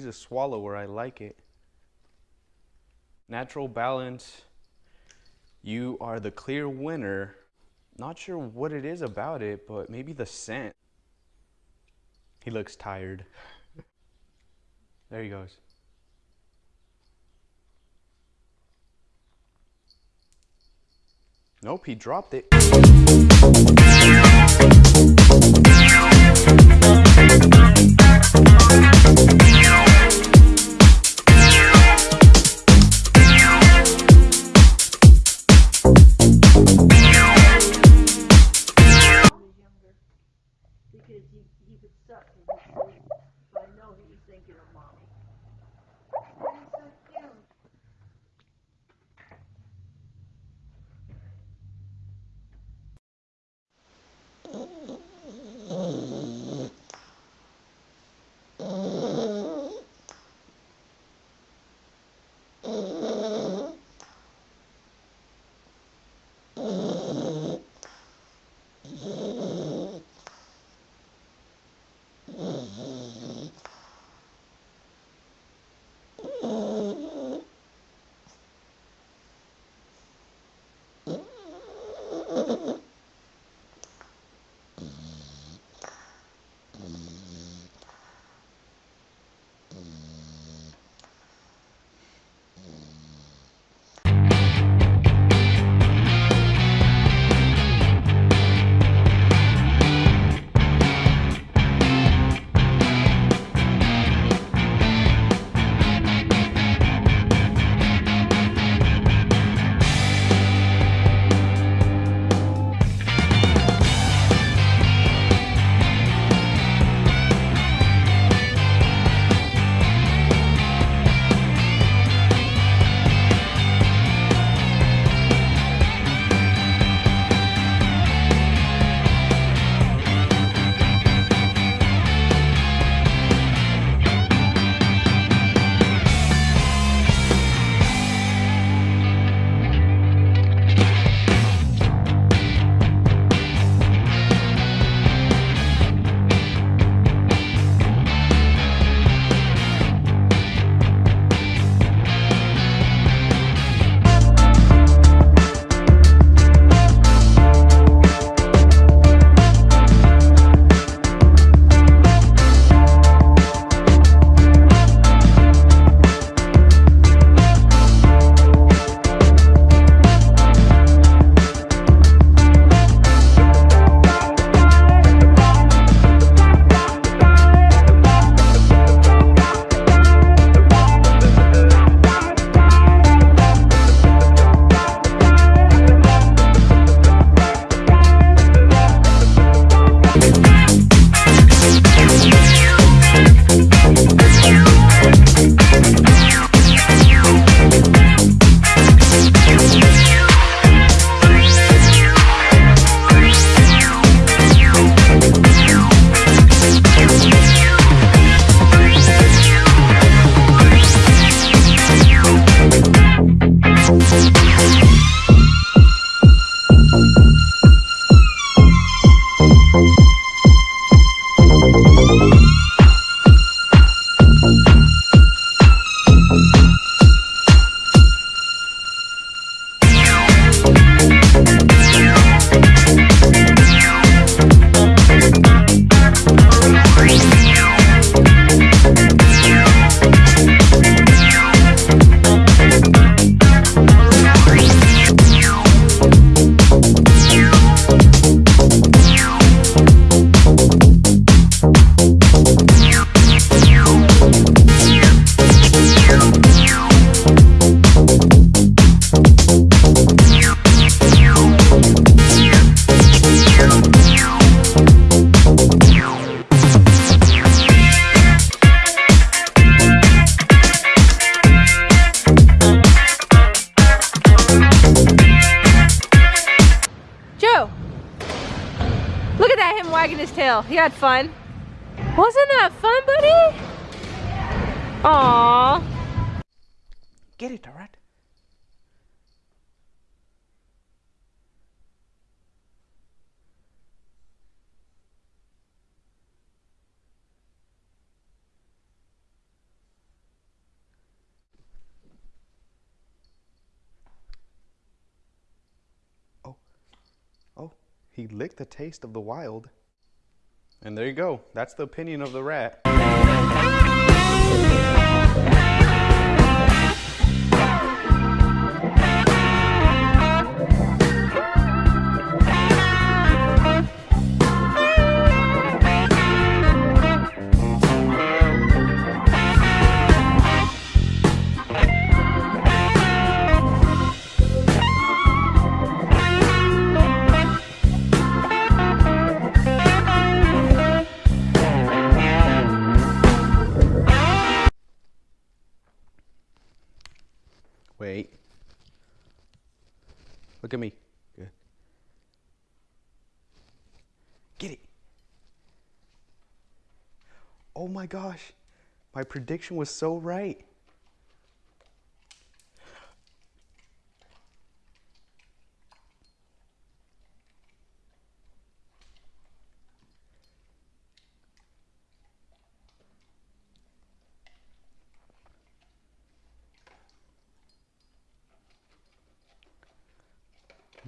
He's a swallower. I like it. Natural balance. You are the clear winner. Not sure what it is about it, but maybe the scent. He looks tired. there he goes. Nope, he dropped it. fun? Wasn't that fun, buddy? Aww. Get it, alright? Oh. oh, he licked the taste of the wild. And there you go. That's the opinion of the rat. Look at me. Good. Get it. Oh my gosh. My prediction was so right.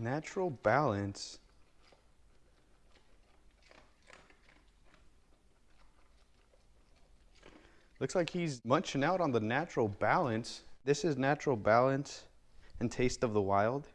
Natural balance. Looks like he's munching out on the natural balance. This is natural balance and taste of the wild.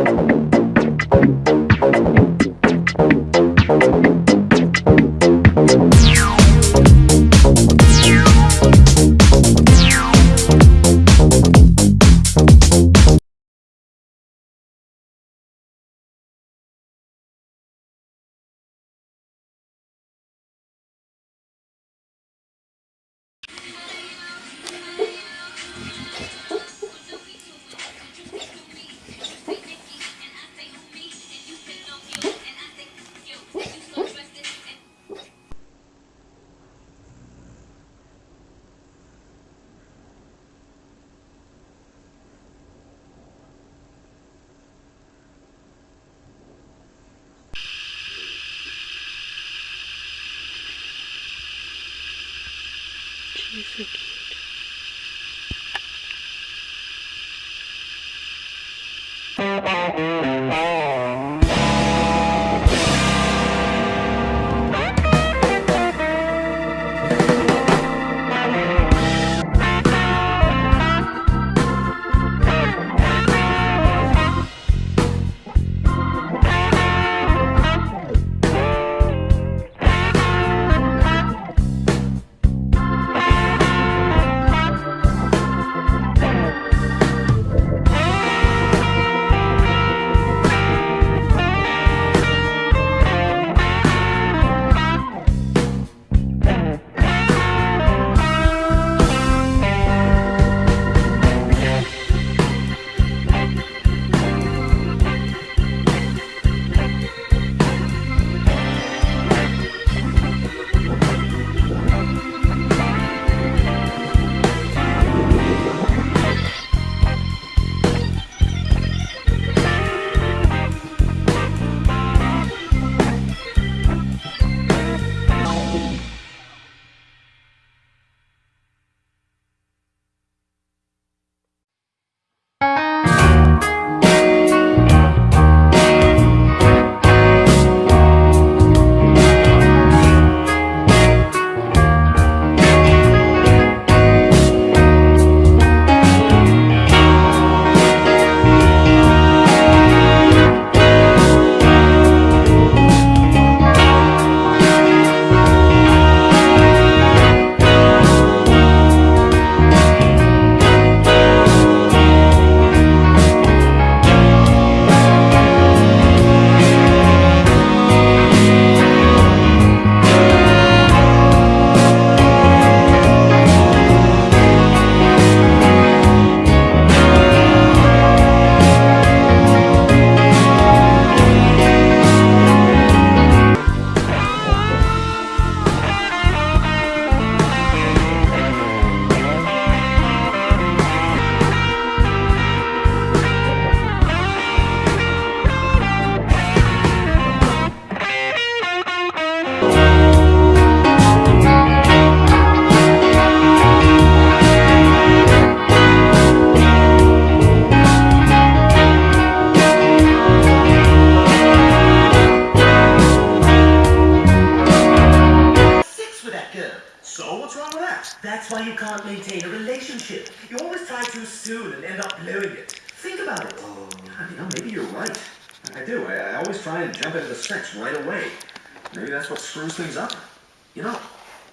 She's so cute.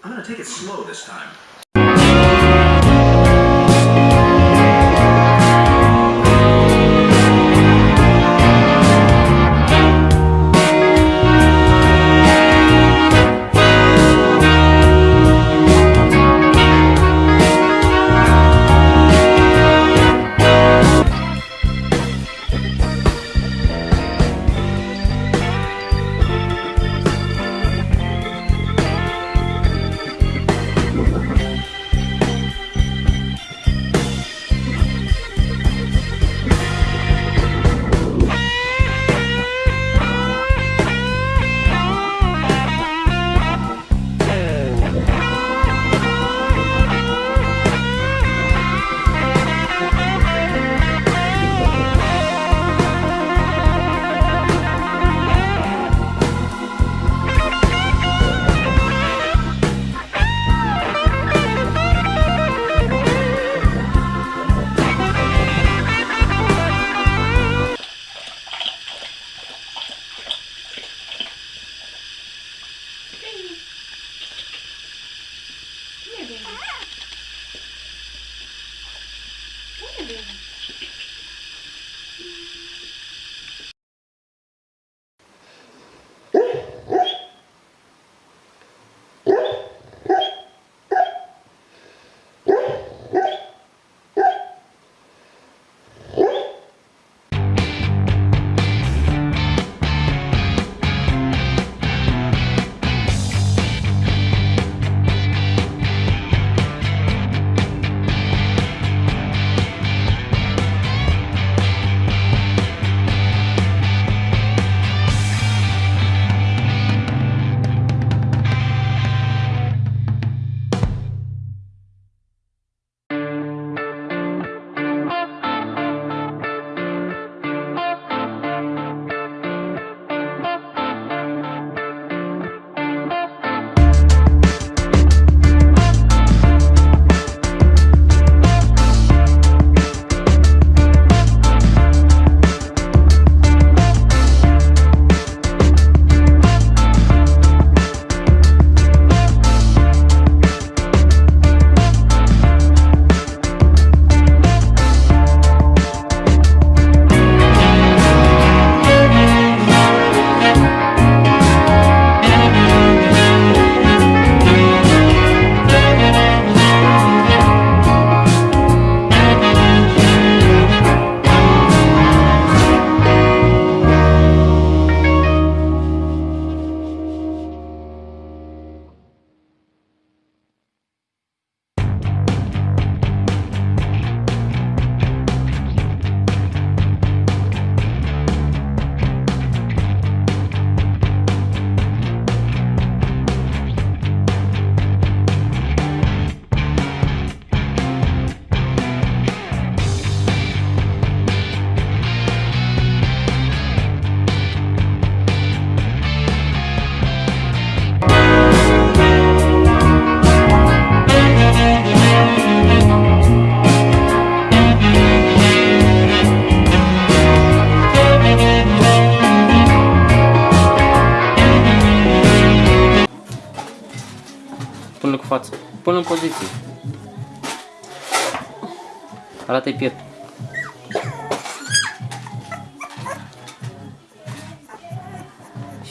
I'm gonna take it slow this time.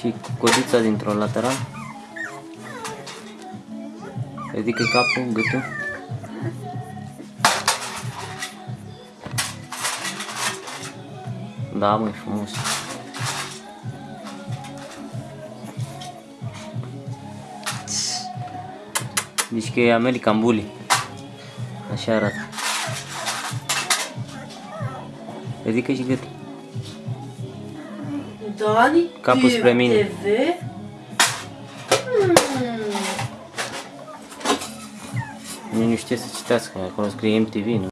Și codița dintr-un lateral. ridică capul, gâtul. Da, măi, frumos. Deci că e American Bully. Așa arată. Ridică și gâtul. Dani, Capul spre mine. TV? Nici nu știe să citească, acolo scrie MTV, nu?